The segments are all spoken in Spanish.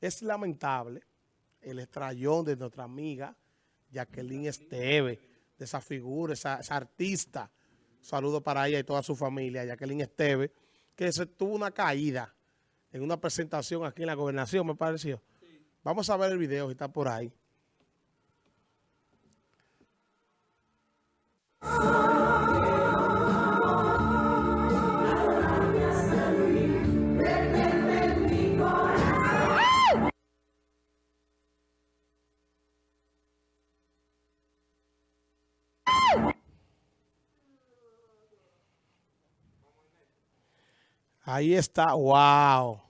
Es lamentable el estrellón de nuestra amiga Jacqueline Esteve, de esa figura, esa, artista. saludo para ella y toda su familia, Jacqueline Esteve, que se tuvo una caída en una presentación aquí en la gobernación, me pareció. Vamos a ver el video, está por ahí. Ahí está, wow.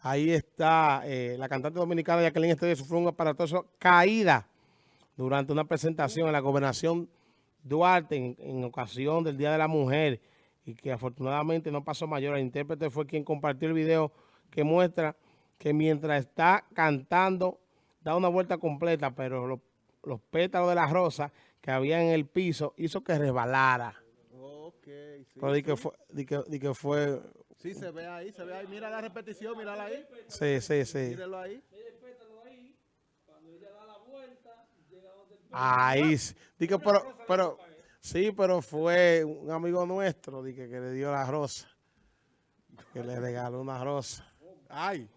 Ahí está eh, la cantante dominicana Jacqueline Estrella sufrió un aparatoso caída durante una presentación en la gobernación Duarte en, ocasión del Día de la Mujer y que afortunadamente no pasó mayor. El intérprete fue quien compartió el video que muestra que mientras está cantando da una vuelta completa, pero los pétalos de la rosa que había en el piso hizo que resbalara. Pero di que, fue, di que, di que fue... Sí, se ve ahí, se ve ahí. Mira la repetición, mírala ahí. Sí, sí, sí. Míralo ahí. Ahí, di que, pero, pero, sí, pero fue un amigo nuestro, di que, le dio la rosa, que le regaló una rosa. Ay.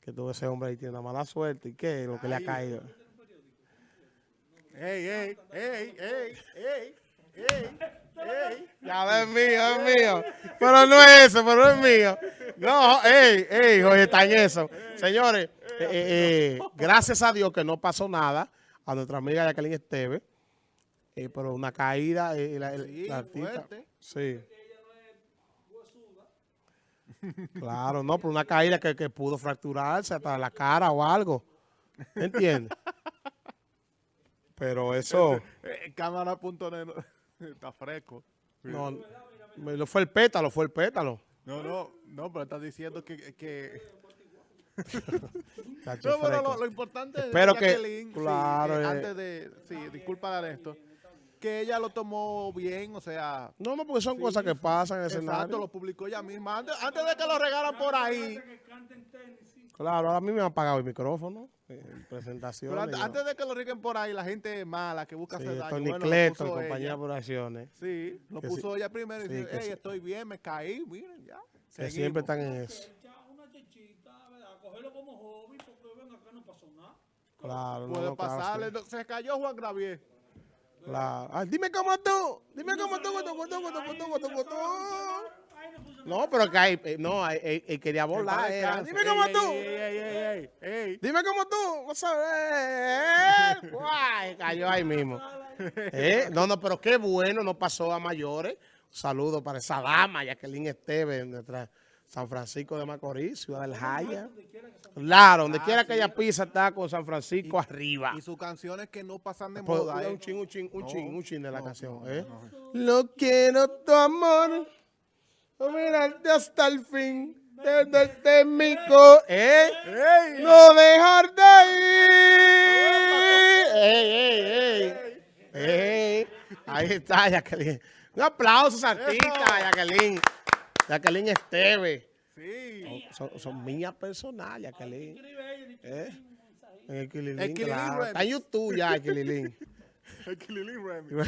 Que tuvo ese hombre ahí, tiene una mala suerte, ¿y qué? Lo que le ha caído. Ey, ey, ey, ey, ey, ey. Ya es mío, es mío. Pero no es eso, pero es mío. No, ey, ey, oye, está en eso. Señores, eh, eh, eh, gracias a Dios que no pasó nada a nuestra amiga Jacqueline Esteve. pero una caída, la, sí, artista. Sí. Claro, no, pero una caída que, que pudo fracturarse hasta la cara o algo. ¿Entiendes? Pero eso... Cámara.net Está fresco. No, no, fue el pétalo, fue el pétalo. No, no, no, pero estás diciendo que... que... no, pero lo, importante Espero es que, claro, eh, antes de, sí, disculpa de esto, que ella lo tomó bien, o sea... No, no, porque son cosas que pasan en el escenario. Exacto, lo publicó ella misma. Antes, antes de que lo regalan por ahí, Claro, a mí me han apagado el micrófono en presentaciones. antes, de que lo riquen por ahí, la gente mala que busca hacer daño. Compañía. Sí, lo puso ella primero y dice, hey, estoy bien, me caí, miren, ya. Que siempre están en eso. Una chichita, ¿verdad? Cogerlo como hobby, porque ven acá no pasó nada. Claro, Puede pasarle. Se cayó Juan Gravier. Claro. Ay, dime cómo tú, dime cómo tú, cómo tú, cómo tú, cómo tú, cómo tú. No, pero que hay, eh, no, él, quería volar. Era. Dime cómo tú. Dime cómo tú. Vamos a ver. Guay, cayó ahí mismo. ¿Eh? No, no, pero qué bueno, no pasó a mayores. Un saludo para esa dama, Jacqueline Esteves, nuestra San Francisco de Macorís, Ciudad del Jaya. Claro, donde quiera que ella pisa está con San Francisco arriba. Y sus canciones que no pasan de moda. Un ¿eh? ching, un ching, un ching, un ching de la canción. ¿eh? Lo quiero tu amor mirarte hasta el fin. Desde mi co ¿eh? No dejar de ir. Ey, ey, ey. Ahí está, Jacqueline. Un aplauso, artista, Jacqueline. Jacqueline Esteve. Sí. Son, son mías personales, Jacqueline. ¿Eh? En el Kililín, claro. Está en YouTube ya, el Kililín. el Kililín Remy.